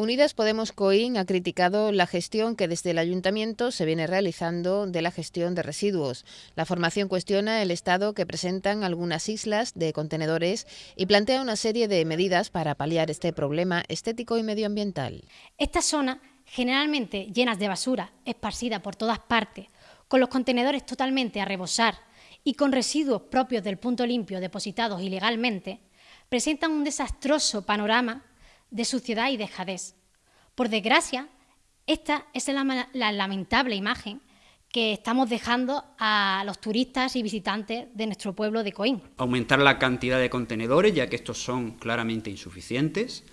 Unidas Podemos Coín ha criticado la gestión que desde el ayuntamiento se viene realizando de la gestión de residuos. La formación cuestiona el estado que presentan algunas islas de contenedores y plantea una serie de medidas para paliar este problema estético y medioambiental. Estas zonas, generalmente llenas de basura, esparcida por todas partes, con los contenedores totalmente a rebosar y con residuos propios del punto limpio depositados ilegalmente, presentan un desastroso panorama de suciedad y dejadez. Por desgracia, esta es la, lamentable imagen que estamos dejando a los turistas y visitantes de nuestro pueblo de Coín. Aumentar la cantidad de contenedores, ya que estos son claramente insuficientes.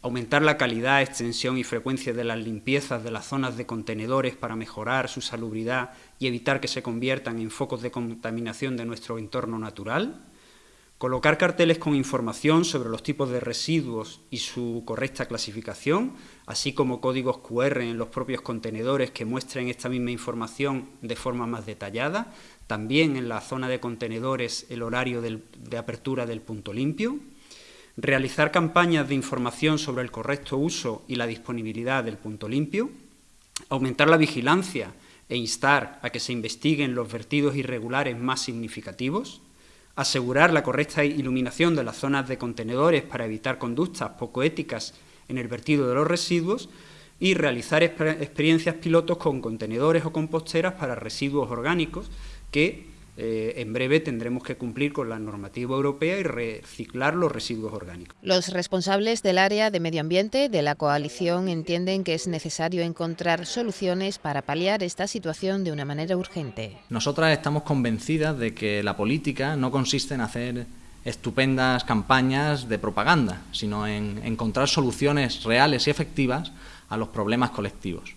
Aumentar la calidad, extensión y frecuencia de las limpiezas de las zonas de contenedores para mejorar su salubridad y evitar que se conviertan en focos de contaminación de nuestro entorno natural Colocar carteles con información sobre los tipos de residuos y su correcta clasificación, así como códigos QR en los propios contenedores que muestren esta misma información de forma más detallada. También en la zona de contenedores el horario de apertura del punto limpio. Realizar campañas de información sobre el correcto uso y la disponibilidad del punto limpio. Aumentar la vigilancia e instar a que se investiguen los vertidos irregulares más significativos asegurar la correcta iluminación de las zonas de contenedores para evitar conductas poco éticas en el vertido de los residuos y realizar experiencias pilotos con contenedores o composteras para residuos orgánicos que eh, en breve tendremos que cumplir con la normativa europea y reciclar los residuos orgánicos. Los responsables del área de medio ambiente de la coalición entienden que es necesario encontrar soluciones para paliar esta situación de una manera urgente. Nosotras estamos convencidas de que la política no consiste en hacer estupendas campañas de propaganda, sino en encontrar soluciones reales y efectivas a los problemas colectivos.